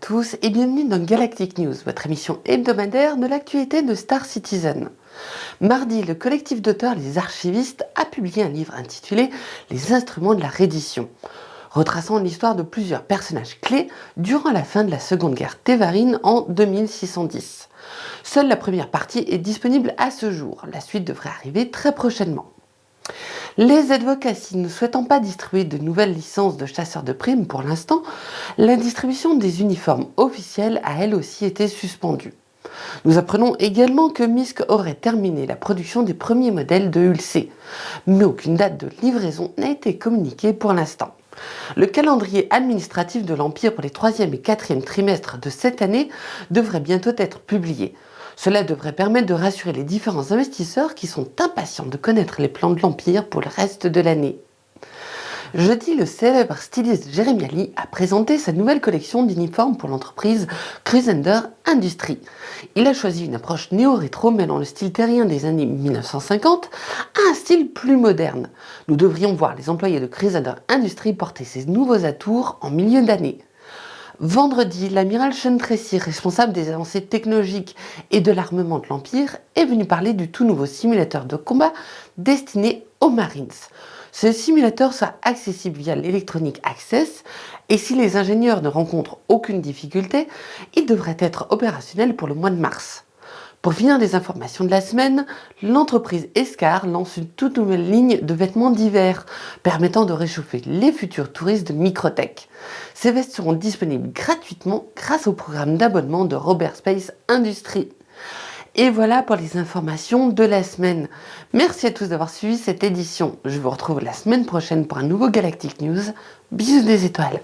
tous et bienvenue dans Galactic News, votre émission hebdomadaire de l'actualité de Star Citizen. Mardi, le collectif d'auteurs Les Archivistes a publié un livre intitulé Les instruments de la reddition, retraçant l'histoire de plusieurs personnages clés durant la fin de la Seconde Guerre Tévarine en 2610. Seule la première partie est disponible à ce jour, la suite devrait arriver très prochainement. Les advocacy ne souhaitant pas distribuer de nouvelles licences de chasseurs de primes pour l'instant, la distribution des uniformes officiels a elle aussi été suspendue. Nous apprenons également que MISC aurait terminé la production des premiers modèles de Ulc, mais aucune date de livraison n'a été communiquée pour l'instant. Le calendrier administratif de l'Empire pour les 3e et 4e trimestres de cette année devrait bientôt être publié. Cela devrait permettre de rassurer les différents investisseurs qui sont impatients de connaître les plans de l'Empire pour le reste de l'année. Jeudi, le célèbre styliste Jérémy Ali a présenté sa nouvelle collection d'uniformes pour l'entreprise Crusader Industries. Il a choisi une approche néo-rétro mêlant le style terrien des années 1950 à un style plus moderne. Nous devrions voir les employés de Crusader Industries porter ces nouveaux atours en milieu d'année. Vendredi, l'amiral Sean Tracy, responsable des avancées technologiques et de l'armement de l'Empire, est venu parler du tout nouveau simulateur de combat destiné aux Marines. Ce simulateur sera accessible via l'Electronic Access et si les ingénieurs ne rencontrent aucune difficulté, il devrait être opérationnel pour le mois de mars. Pour finir des informations de la semaine, l'entreprise Escar lance une toute nouvelle ligne de vêtements d'hiver permettant de réchauffer les futurs touristes de Microtech. Ces vestes seront disponibles gratuitement grâce au programme d'abonnement de Robert Space Industries. Et voilà pour les informations de la semaine. Merci à tous d'avoir suivi cette édition. Je vous retrouve la semaine prochaine pour un nouveau Galactic News. Bisous des étoiles